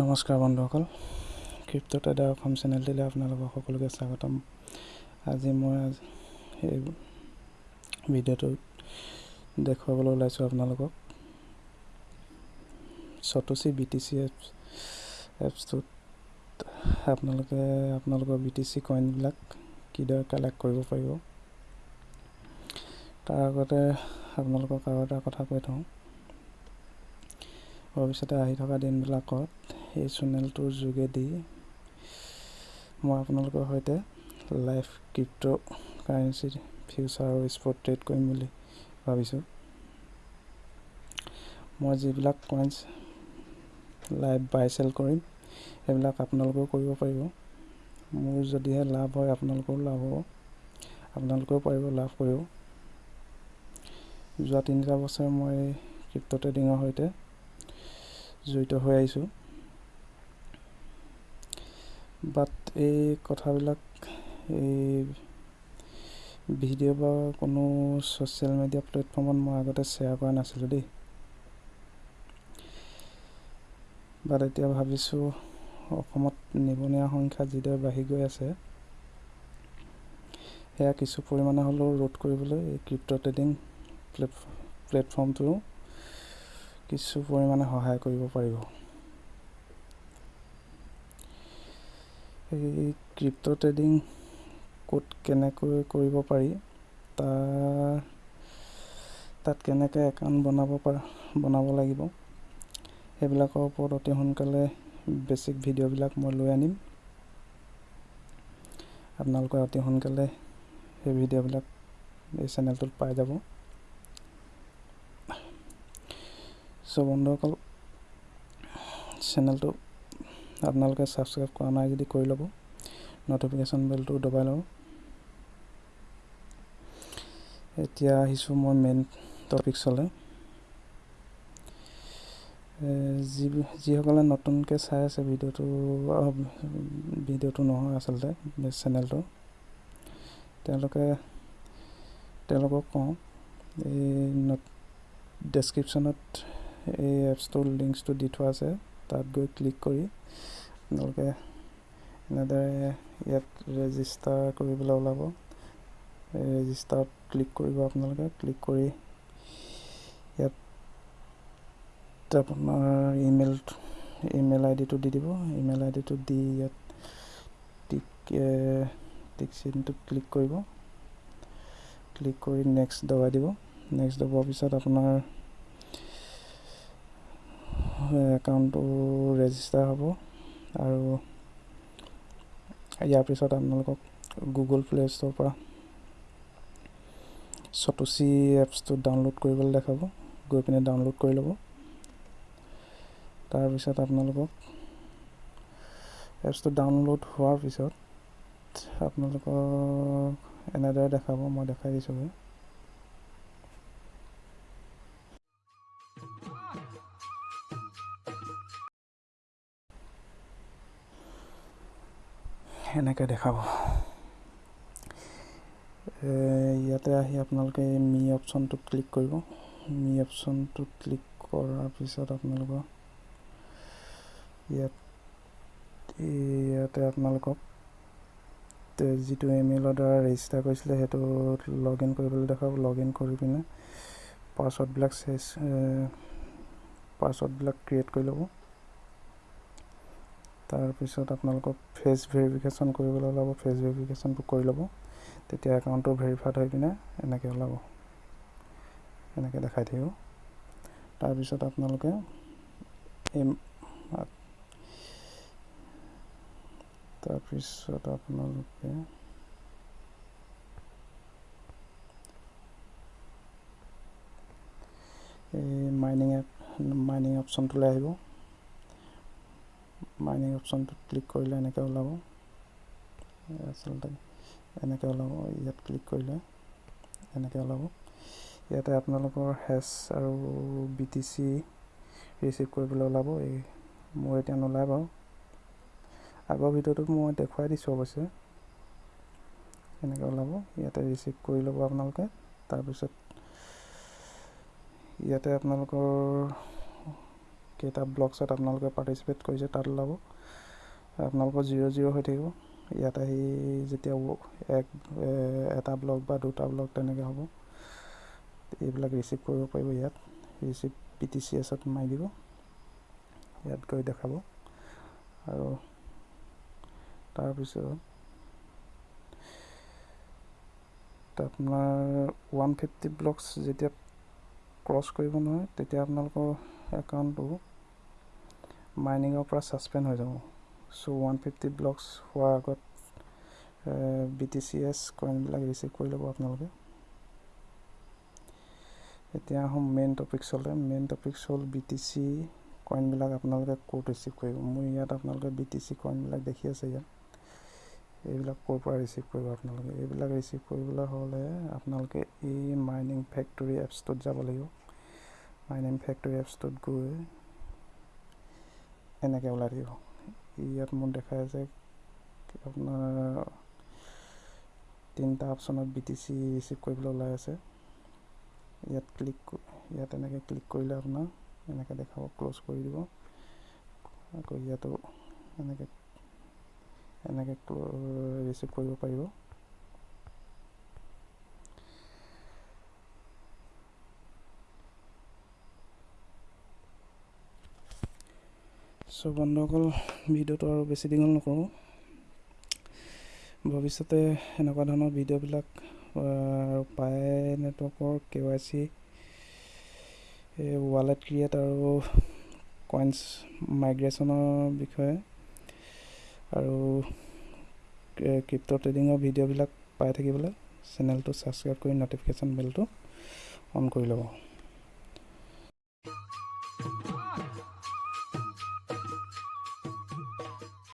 নমস্কাৰ বন্ধুসকল crept' trader Assam চেনেলটিলৈ আপোনালোকক সকলোকে স্বাগতম। আজি মই এই ভিডিঅ'টোত দেখুৱাবলৈ ওলাইছোঁ আপোনালোকক। চতুচি বি টি চি এপছ এপছটোত আপোনালোকে আপোনালোকৰ বি টি চি কইনবিলাক কিদৰে কালেক্ট কৰিব পাৰিব। তাৰ আগতে আপোনালোকক আৰু এটা কথা কৈ থওঁ। ভৱিষ্যতে আহি থকা দিনবিলাকত এই চেনেলটোৰ যোগেদি মই আপোনালোকৰ সৈতে লাইভ ক্ৰিপ্ট' কাৰেঞ্চি ফিউচাৰ আৰু স্পট ট্ৰেড কৰিম বুলি ভাবিছোঁ। মই যিবিলাক কইনছ লাইভ বাই চেল কৰিম সেইবিলাক আপোনালোকেও কৰিব পাৰিব। মোৰ যদিহে লাভ হয় আপোনালোকৰো লাভ হ'ব। আপোনালোকেও পাৰিব লাভ কৰিব। যোৱা তিনিটা বছৰ মই ক্ৰিপ্ট' ট্ৰেডিঙৰ সৈতে জড়িত হৈ আহিছোঁ। বাট এই কথাবিলাক এই ভিডিঅ' বা কোনো ছ'চিয়েল মিডিয়া প্লেটফৰ্মত মই আগতে শ্বেয়াৰ কৰা নাছিলোঁ দেই। বাট এতিয়া ভাবিছোঁ অসমত নিবনুৱা সংখ্যা যিদৰে বাঢ়ি গৈ আছে সেয়া কিছু পৰিমাণে হ'লেও ৰোধ কৰিবলৈ এই ক্ৰিপ্ট' ট্ৰেডিং প্লেট প্লেটফৰ্মটো কিছু পৰিমাণে সহায় কৰিব পাৰিব। এই ক্ৰিপ্ট' ট্ৰেডিং ক'ত কেনেকৈ কৰিব পাৰি তাৰ তাত কেনেকৈ একাউণ্ট বনাব পাৰ বনাব লাগিব সেইবিলাকৰ ওপৰত অতি সোনকালে বেছিক ভিডিঅ'বিলাক মই লৈ আনিম। আপোনালোকে অতি সোনকালে সেই ভিডিঅ'বিলাক এই চেনেলটোত পাই যাব। চ' বন্ধুসকল চেনেলটো আপোনালোকে ছাবস্ক্ৰাইব কৰা নাই যদি কৰি ল'ব। নটিফিকেশ্যন বেলটো দবাই ল'ব। এতিয়া আহিছোঁ মই মেইন টপিকছলৈ যি যিসকলে নতুনকৈ চাই আছে ভিডিঅ'টো ভিডিঅ'টো নহয় আচলতে চেনেলটো তেওঁলোকে তেওঁলোকক কওঁ এই ডেছক্ৰিপশ্যনত এই এপছটোৰ লিংকছটো দি থোৱা আছে। তাত গৈ ক্লিক কৰি আপোনালোকে এনেদৰে ইয়াত ৰেজিষ্টাৰ কৰিবলৈ ওলাব। ৰেজিষ্টাৰত ক্লিক কৰিব আপোনালোকে। ক্লিক কৰি ইয়াত আপোনাৰ ইমেইল ইমেইল আই ডিটো দি দিব। ইমেইল আই ডিটো দি ইয়াত টিক টিক চিনটোত ক্লিক কৰিব। ক্লিক কৰি নেক্সট দবাই দিব। নেক্সট দবোৱাৰ পিছত আপোনাৰ একাউণ্টটো ৰেজিষ্টাৰ হ'ব আৰু ইয়াৰ পিছত আপোনালোকক গুগল প্লে' ষ্ট'ৰ পৰা চতুচি এপছটো ডাউনলোড কৰিবলৈ দেখাব গৈ পিনে ডাউনলোড কৰি ল'ব। তাৰপিছত আপোনালোকক এপছটো ডাউনলোড হোৱাৰ পিছত আপোনালোকক এনেদৰে দেখাব মই দেখাই দিছোঁ এনেকৈ দেখাব। ইয়াতে আহি আপোনালোকে এই মি অপশ্যনটোত ক্লিক কৰিব। মি অপশ্যনটোত ক্লিক কৰাৰ পিছত আপোনালোকৰ ইয়াত ইয়াতে আপোনালোকক যিটো ইমেইলৰ দ্বাৰা ৰেজিষ্টাৰ কৰিছিলে সেইটো লগ ইন কৰিবলৈ দেখাব। লগ ইন কৰি পিনে পাছৱৰ্ডবিলাক চেঞ্জ পাছৱৰ্ডবিলাক ক্ৰিয়েট কৰি ল'ব। তাৰপিছত আপোনালোকক ফেচ ভেৰিফিকেশ্যন কৰিবলৈ ওলাব ফেচ ভেৰিফিকেশ্যনটো কৰি ল'ব। তেতিয়া একাউণ্টটো ভেৰিফাইড হৈ পিনে এনেকৈ ওলাব। এনেকৈ দেখাই থাকিব। তাৰপিছত আপোনালোকে এই তাৰপিছত আপোনালোকে এই মাইনিং এপ মাইনিং অপশ্যনটোলৈ আহিব। মাইনিং অপশ্যনটোত ক্লিক কৰিলে এনেকৈ ওলাব আচলতে এনেকৈ ওলাব ইয়াত ক্লিক কৰিলে এনেকৈ ওলাব ইয়াতে আপোনালোকৰ হেচ আৰু বি টি চি ৰিচিভ কৰিবলৈ ওলাব এই মোৰ এতিয়া নোলায় বাৰু। আগৰ ভিডিঅ'টোত মই দেখুৱাই দিছোঁ অৱশ্যে। এনেকৈ ওলাব ইয়াতে ৰিচিভ কৰি ল'ব আপোনালোকে। তাৰপিছত ইয়াতে আপোনালোকৰ কেইটা ব্লকছত আপোনালোকে পাৰ্টিচিপেট কৰিছে তাত ওলাব। আপোনালোকৰ জিৰ' জিৰ' হৈ থাকিব। ইয়াত আহি যেতিয়া এক এটা ব্লক বা দুটা ব্লক তেনেকৈ হ'ব। এইবিলাক ৰিচিভ কৰিব পাৰিব ইয়াত। ৰিচিভ পি টি চি এছত মাৰি দিব। ইয়াত গৈ দেখাব। আৰু তাৰপিছত আপোনাৰ ওৱান ফিফটি ব্লকছ যেতিয়া ক্ৰছ কৰিব নহয় তেতিয়া আপোনালোকৰ একাউণ্টটো মাইনিঙৰ পৰা ছাছপেণ্ড হৈ যাব। চ' ওৱান ফিফটি ব্লকছ হোৱাৰ আগত বি টি চি এছ কইনবিলাক ৰিচিভ কৰি ল'ব আপোনালোকে। এতিয়া আহোঁ মেইন টপিকছলৈ মেইন টপিকছ হ'ল বি টি চি কইনবিলাক আপোনালোকে ক'ত ৰিচিভ কৰিব। মোৰ ইয়াত আপোনালোকে বি টি চি কইনবিলাক দেখি আছে ইয়াত। এইবিলাক ক'ৰ পৰা ৰিচিভ কৰিব আপোনালোকে? এইবিলাক ৰিচিভ কৰিবলৈ হ'লে আপোনালোকে এই মাইনিং ফেক্টৰী এপছটোত যাব লাগিব। মাইনিং ফেক্টৰী এপছটোত গৈ এনেকৈ ওলাই থাকিব। ইয়াত মোক দেখাই আছে আপোনাৰ তিনিটা অপশ্যনত বি টি চি ৰিচিভ কৰিবলৈ ওলাই আছে। ইয়াত ক্লিক ইয়াত এনেকৈ ক্লিক কৰিলে আপোনাৰ এনেকৈ দেখাব ক্ল'জ কৰি দিব। আকৌ ইয়াতো এনেকৈ এনেকৈ ৰিচিভ কৰিব পাৰিব। চ' বন্ধুসকল ভিডিঅ'টো আৰু বেছি দীঘল নকৰোঁ। ভৱিষ্যতে এনেকুৱা ধৰণৰ ভিডিঅ'বিলাক পাই নেটৱৰ্কৰ K Y C wallet create আৰু কইনছ মাইগ্ৰেশ্যনৰ বিষয়ে আৰু ক্ৰিপ্ট' ট্ৰেডিঙৰ ভিডিঅ'বিলাক পাই থাকিবলৈ চেনেলটো ছাবস্ক্ৰাইব কৰি ন'টিফিকেশ্যন বেলটো অন কৰি ল'ব।